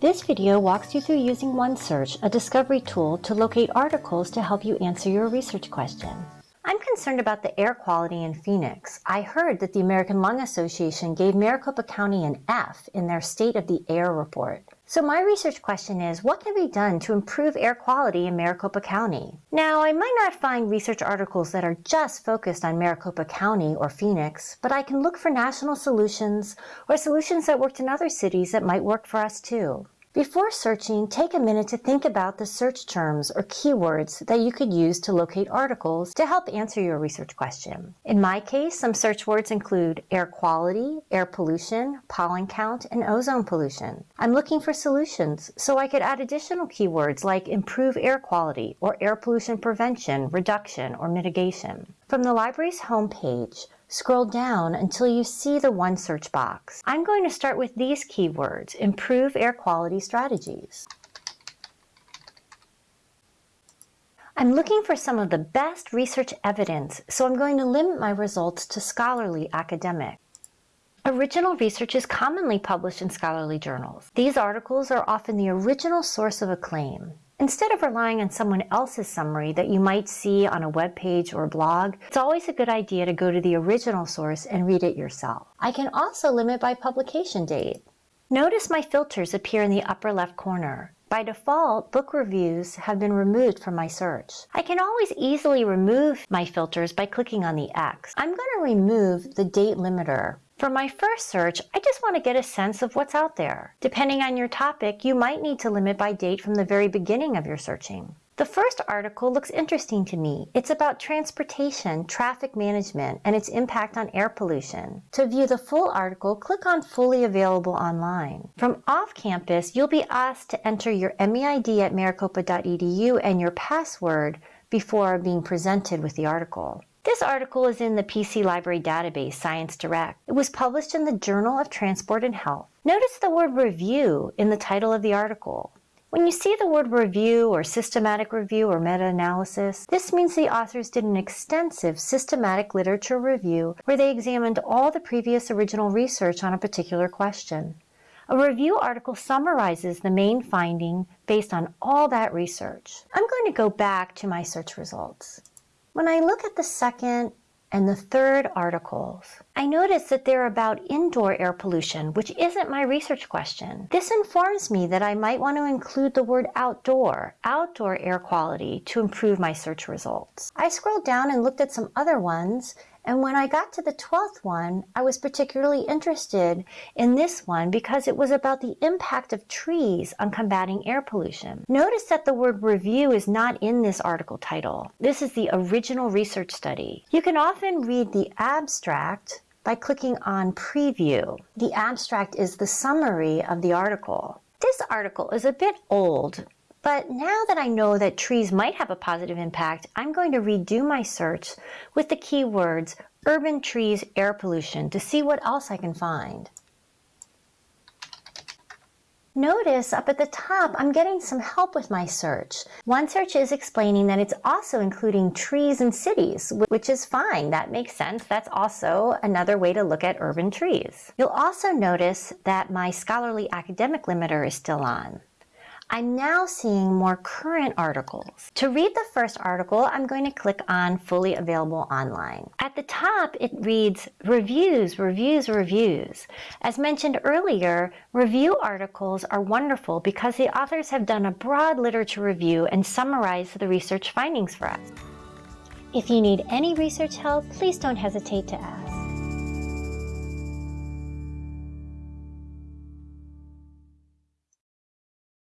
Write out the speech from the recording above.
This video walks you through using OneSearch, a discovery tool to locate articles to help you answer your research question. I'm concerned about the air quality in Phoenix. I heard that the American Lung Association gave Maricopa County an F in their State of the Air report. So my research question is, what can be done to improve air quality in Maricopa County? Now, I might not find research articles that are just focused on Maricopa County or Phoenix, but I can look for national solutions or solutions that worked in other cities that might work for us too. Before searching, take a minute to think about the search terms or keywords that you could use to locate articles to help answer your research question. In my case, some search words include air quality, air pollution, pollen count, and ozone pollution. I'm looking for solutions, so I could add additional keywords like improve air quality or air pollution prevention, reduction, or mitigation. From the library's homepage, Scroll down until you see the OneSearch box. I'm going to start with these keywords, improve air quality strategies. I'm looking for some of the best research evidence, so I'm going to limit my results to scholarly academic. Original research is commonly published in scholarly journals. These articles are often the original source of a claim. Instead of relying on someone else's summary that you might see on a web page or blog, it's always a good idea to go to the original source and read it yourself. I can also limit by publication date. Notice my filters appear in the upper left corner. By default, book reviews have been removed from my search. I can always easily remove my filters by clicking on the X. I'm going to remove the date limiter. For my first search, I just want to get a sense of what's out there. Depending on your topic, you might need to limit by date from the very beginning of your searching. The first article looks interesting to me. It's about transportation, traffic management, and its impact on air pollution. To view the full article, click on Fully Available Online. From off-campus, you'll be asked to enter your MEID at maricopa.edu and your password before being presented with the article. This article is in the PC Library database, Science Direct. It was published in the Journal of Transport and Health. Notice the word review in the title of the article. When you see the word review or systematic review or meta-analysis, this means the authors did an extensive systematic literature review where they examined all the previous original research on a particular question. A review article summarizes the main finding based on all that research. I'm going to go back to my search results. When I look at the second and the third articles, I notice that they're about indoor air pollution, which isn't my research question. This informs me that I might want to include the word outdoor, outdoor air quality, to improve my search results. I scrolled down and looked at some other ones, and when I got to the 12th one, I was particularly interested in this one because it was about the impact of trees on combating air pollution. Notice that the word review is not in this article title. This is the original research study. You can often read the abstract by clicking on preview. The abstract is the summary of the article. This article is a bit old, but now that I know that trees might have a positive impact, I'm going to redo my search with the keywords urban trees air pollution to see what else I can find. Notice up at the top, I'm getting some help with my search. OneSearch is explaining that it's also including trees and cities, which is fine. That makes sense. That's also another way to look at urban trees. You'll also notice that my scholarly academic limiter is still on. I'm now seeing more current articles. To read the first article, I'm going to click on Fully Available Online. At the top, it reads Reviews, Reviews, Reviews. As mentioned earlier, review articles are wonderful because the authors have done a broad literature review and summarized the research findings for us. If you need any research help, please don't hesitate to ask.